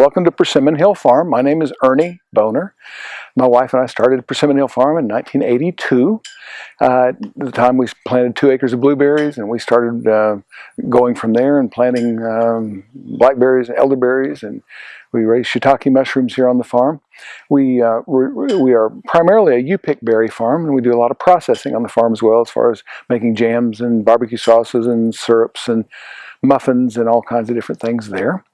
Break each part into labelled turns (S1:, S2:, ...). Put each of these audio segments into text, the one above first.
S1: Welcome to Persimmon Hill Farm. My name is Earnie Bohner. My wife and I started Persimmon Hill Farm in 1982. Uh, at the time we planted two acres of blueberries and we started uh, going from there and planting um, blackberries and elderberries and we raise shiitake mushrooms here on the farm. We, uh, we are primarily a U-pick berry farm and we do a lot of processing on the farm as well as far as making jams and barbecue sauces and syrups and muffins and all kinds of different things there.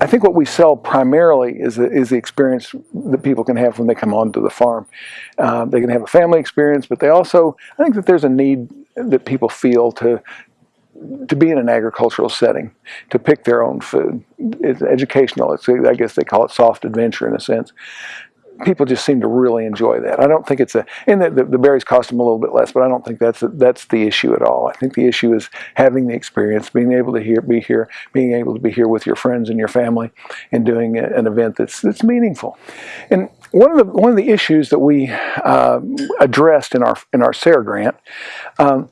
S1: I think what we sell primarily is, is the experience that people can have when they come onto the farm. Uh, they can have a family experience, but they also, I think that there's a need that people feel to to be in an agricultural setting, to pick their own food. It's educational. It's, I guess they call it soft adventure in a sense people just seem to really enjoy that. I don't think it's a, and the, the, the, berries cost them a little bit less, but I don't think that's a, that's the issue at all. I think the issue is having the experience, being able to hear, be here, being able to be here with your friends and your family, and doing a, an event that's that's meaningful. And one of the one of the issues that we uh, addressed in our in our SARE grant. Um,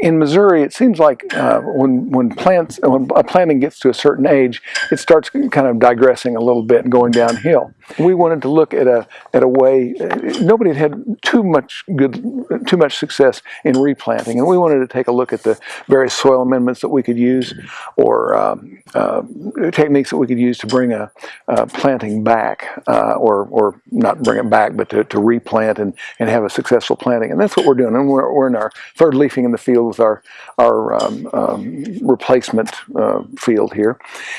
S1: in Missouri, it seems like uh, when when plants when a planting gets to a certain age, it starts kind of digressing a little bit and going downhill. We wanted to look at a at a way. Nobody had had too much good too much success in replanting, and we wanted to take a look at the various soil amendments that we could use, or um, uh, techniques that we could use to bring a, a planting back, uh, or or not bring it back, but to, to replant and and have a successful planting. And that's what we're doing. And we're, we're in our third leafing in the field with our, our um, um, replacement uh, field here.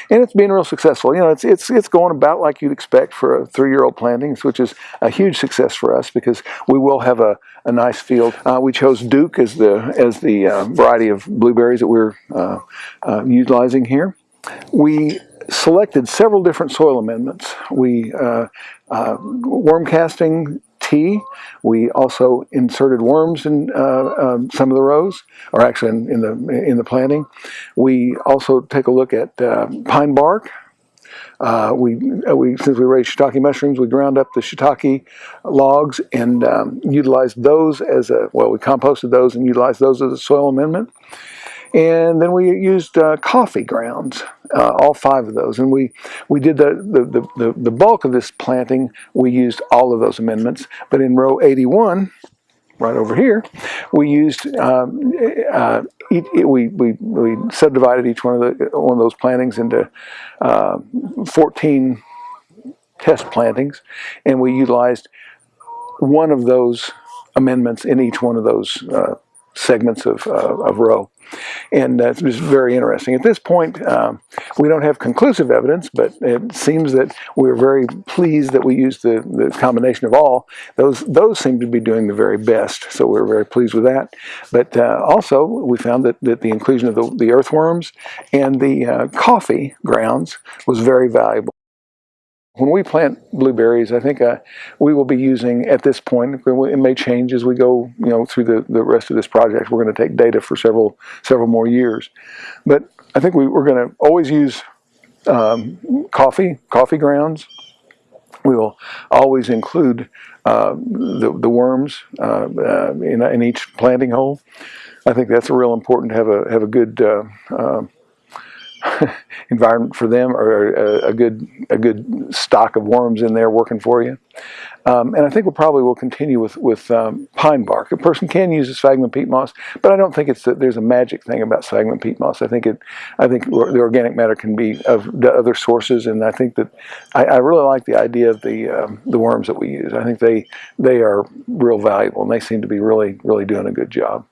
S1: And it's been real successful. You know, it's, it's, it's going about like you'd expect for a three-year-old plantings, which is a huge success for us because we will have a, a nice field. Uh, we chose Duke as the, as the uh, variety of blueberries that we're uh, uh, utilizing here. We selected several different soil amendments. We uh, uh, worm casting tea. We also inserted worms in uh, um, some of the rows, or actually in, in, the in the planting. We also take a look at uh, pine bark. Uh, we, uh, we, since we raised shiitake mushrooms, we ground up the shiitake logs and um, utilized those as a, well, we composted those and utilized those as a soil amendment. And then we used uh, coffee grounds, uh, all five of those. And we, we did the, the, the, the, bulk of this planting, we used all of those amendments. But in row 81, right over here, we used, um, uh, each, we, we, we subdivided each one of, the, one of those plantings into uh, 14 test plantings. And we utilized one of those amendments in each one of those uh, segments of, uh, of row. And uh, it's very interesting. At this point, um, we don't have conclusive evidence, but it seems that we're very pleased that we used the, the combination of all. Those, those seem to be doing the very best, so we're very pleased with that. But uh, also, we found that, that the inclusion of the, the earthworms and the uh, coffee grounds was very valuable. When we plant blueberries, I think uh, we will be using, at this point, it may change as we go you know, through the, the rest of this project. We're going to take data for several, several more years. But I think we, we're going to always use um, coffee, coffee grounds. We will always include uh, the, the worms uh, uh in, in each planting hole. I think that's real important to have a, have a good uh, uh, environment for them or a, a, good a good stock of worms in there working for you. Um, and I think we'll probably will continue with, with um, pine bark. A person can use a sphagnum peat moss, but I don't think it's that there's a magic thing about sphagnum peat moss. I think it, I think the organic matter can be of other sources, and I think that I, I really like the idea of the um, the worms that we use. I think they they are real valuable, and they seem to be really really doing a good job.